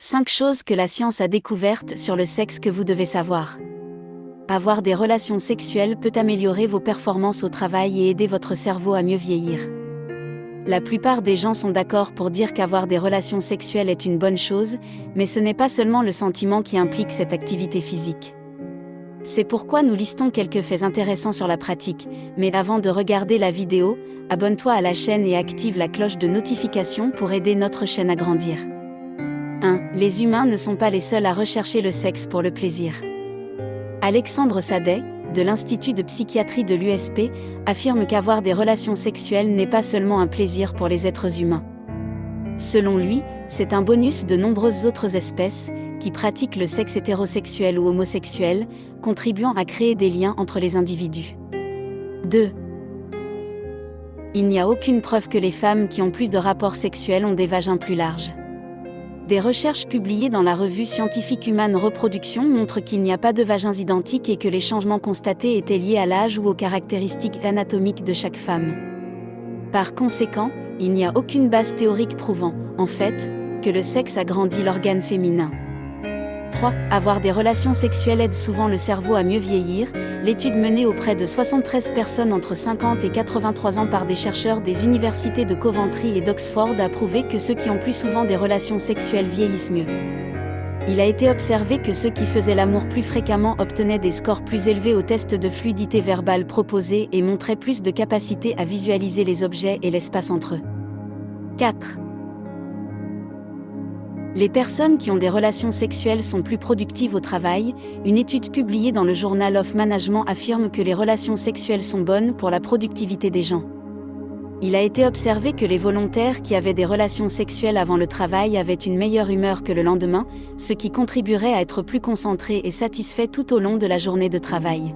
5 choses que la science a découvertes sur le sexe que vous devez savoir. Avoir des relations sexuelles peut améliorer vos performances au travail et aider votre cerveau à mieux vieillir. La plupart des gens sont d'accord pour dire qu'avoir des relations sexuelles est une bonne chose, mais ce n'est pas seulement le sentiment qui implique cette activité physique. C'est pourquoi nous listons quelques faits intéressants sur la pratique, mais avant de regarder la vidéo, abonne-toi à la chaîne et active la cloche de notification pour aider notre chaîne à grandir. 1. Les humains ne sont pas les seuls à rechercher le sexe pour le plaisir. Alexandre Sadet, de l'Institut de psychiatrie de l'USP, affirme qu'avoir des relations sexuelles n'est pas seulement un plaisir pour les êtres humains. Selon lui, c'est un bonus de nombreuses autres espèces, qui pratiquent le sexe hétérosexuel ou homosexuel, contribuant à créer des liens entre les individus. 2. Il n'y a aucune preuve que les femmes qui ont plus de rapports sexuels ont des vagins plus larges. Des recherches publiées dans la revue scientifique Human Reproduction montrent qu'il n'y a pas de vagins identiques et que les changements constatés étaient liés à l'âge ou aux caractéristiques anatomiques de chaque femme. Par conséquent, il n'y a aucune base théorique prouvant, en fait, que le sexe agrandit l'organe féminin. 3. Avoir des relations sexuelles aide souvent le cerveau à mieux vieillir. L'étude menée auprès de 73 personnes entre 50 et 83 ans par des chercheurs des universités de Coventry et d'Oxford a prouvé que ceux qui ont plus souvent des relations sexuelles vieillissent mieux. Il a été observé que ceux qui faisaient l'amour plus fréquemment obtenaient des scores plus élevés au test de fluidité verbale proposé et montraient plus de capacité à visualiser les objets et l'espace entre eux. 4. Les personnes qui ont des relations sexuelles sont plus productives au travail. Une étude publiée dans le Journal of Management affirme que les relations sexuelles sont bonnes pour la productivité des gens. Il a été observé que les volontaires qui avaient des relations sexuelles avant le travail avaient une meilleure humeur que le lendemain, ce qui contribuerait à être plus concentrés et satisfaits tout au long de la journée de travail.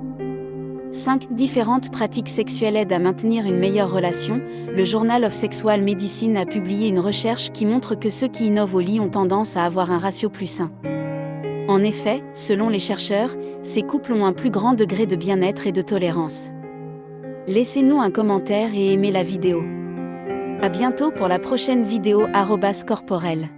5 différentes pratiques sexuelles aident à maintenir une meilleure relation. Le Journal of Sexual Medicine a publié une recherche qui montre que ceux qui innovent au lit ont tendance à avoir un ratio plus sain. En effet, selon les chercheurs, ces couples ont un plus grand degré de bien-être et de tolérance. Laissez-nous un commentaire et aimez la vidéo. À bientôt pour la prochaine vidéo corporelle.